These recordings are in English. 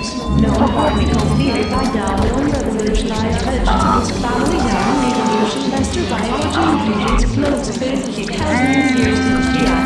No particle theory by Darwin, revolutionized vegetables, family down, evolution, master biology, ingredients, clothes, basically, thousands of years of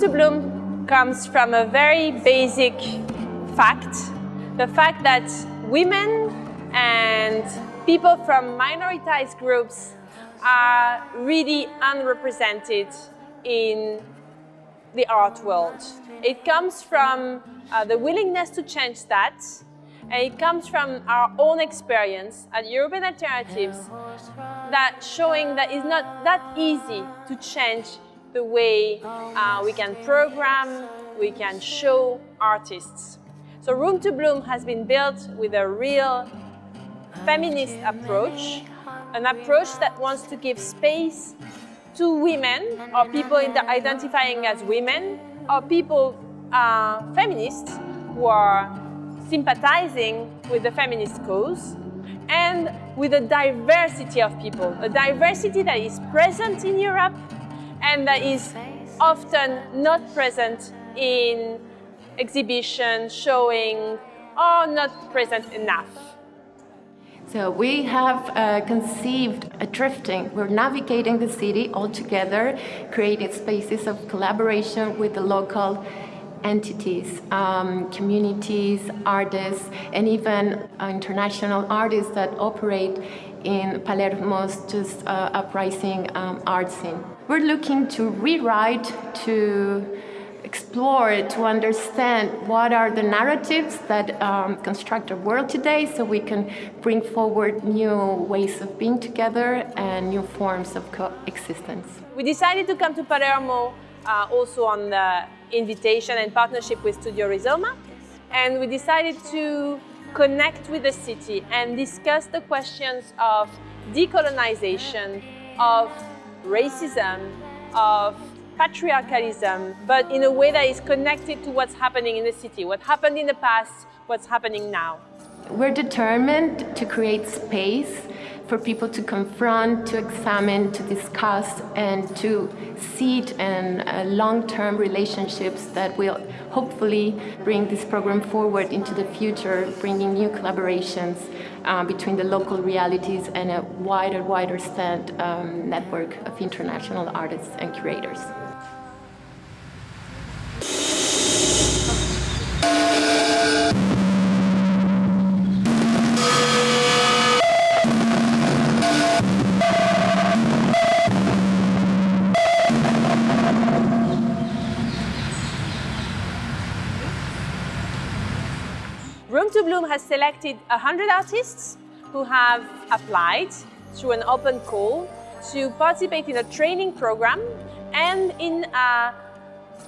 To Bloom comes from a very basic fact, the fact that women and people from minoritized groups are really unrepresented in the art world. It comes from uh, the willingness to change that and it comes from our own experience at European Alternatives that showing that it's not that easy to change the way uh, we can program, we can show artists. So Room to Bloom has been built with a real feminist approach, an approach that wants to give space to women or people identifying as women or people, uh, feminists, who are sympathizing with the feminist cause and with a diversity of people, a diversity that is present in Europe and that is often not present in exhibitions, showing, or not present enough. So we have uh, conceived a drifting. We're navigating the city all together, creating spaces of collaboration with the local entities, um, communities, artists, and even uh, international artists that operate in Palermo's just uh, uprising um, art scene. We're looking to rewrite, to explore, to understand what are the narratives that um, construct our world today so we can bring forward new ways of being together and new forms of coexistence. We decided to come to Palermo uh, also on the invitation and partnership with Studio Rizoma and we decided to connect with the city and discuss the questions of decolonization, of racism, of patriarchalism, but in a way that is connected to what's happening in the city, what happened in the past, what's happening now. We're determined to create space for people to confront, to examine, to discuss, and to seed and uh, long-term relationships that will hopefully bring this program forward into the future, bringing new collaborations uh, between the local realities and a wider, wider stand um, network of international artists and curators. Room to Bloom has selected 100 artists who have applied through an open call to participate in a training program and in a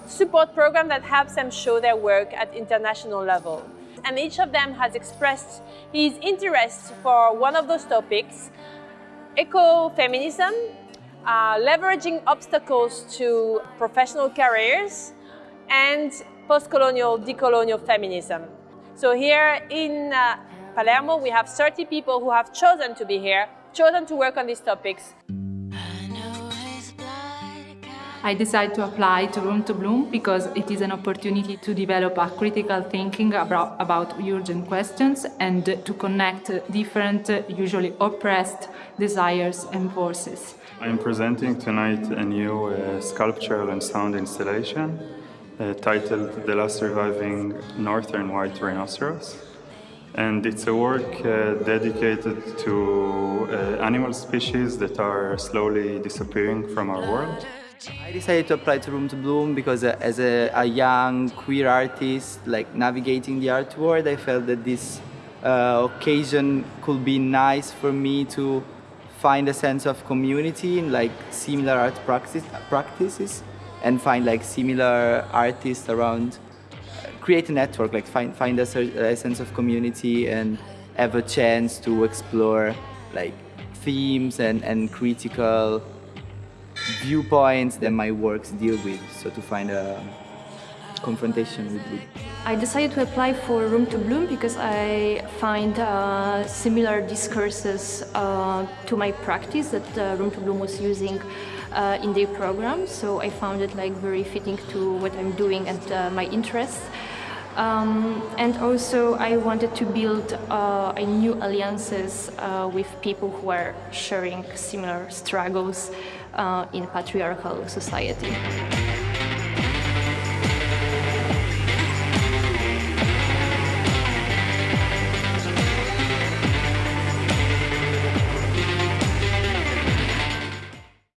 support program that helps them show their work at international level. And each of them has expressed his interest for one of those topics, ecofeminism, uh, leveraging obstacles to professional careers, and post-colonial, decolonial feminism. So here in uh, Palermo, we have 30 people who have chosen to be here, chosen to work on these topics. I decided to apply to Room to Bloom because it is an opportunity to develop a critical thinking about, about urgent questions and to connect different, usually oppressed desires and forces. I'm presenting tonight a new uh, sculptural and sound installation uh, titled The Last Surviving Northern White Rhinoceros. And it's a work uh, dedicated to uh, animal species that are slowly disappearing from our world. I decided to apply to Room to Bloom because uh, as a, a, young queer artist, like navigating the art world, I felt that this uh, occasion could be nice for me to find a sense of community in like similar art practice, practices and find like similar artists around create a network like find find a, a, sense of community and have a chance to explore like themes and, and critical viewpoints that my works deal with. So to find a confrontation with, I decided to apply for Room to Bloom because I find uh, similar discourses uh, to my practice that uh, Room to Bloom was using uh, in their program. So I found it like very fitting to what I'm doing and uh, my interests. Um, and also I wanted to build uh, a new alliances with people who are sharing similar struggles in patriarchal society.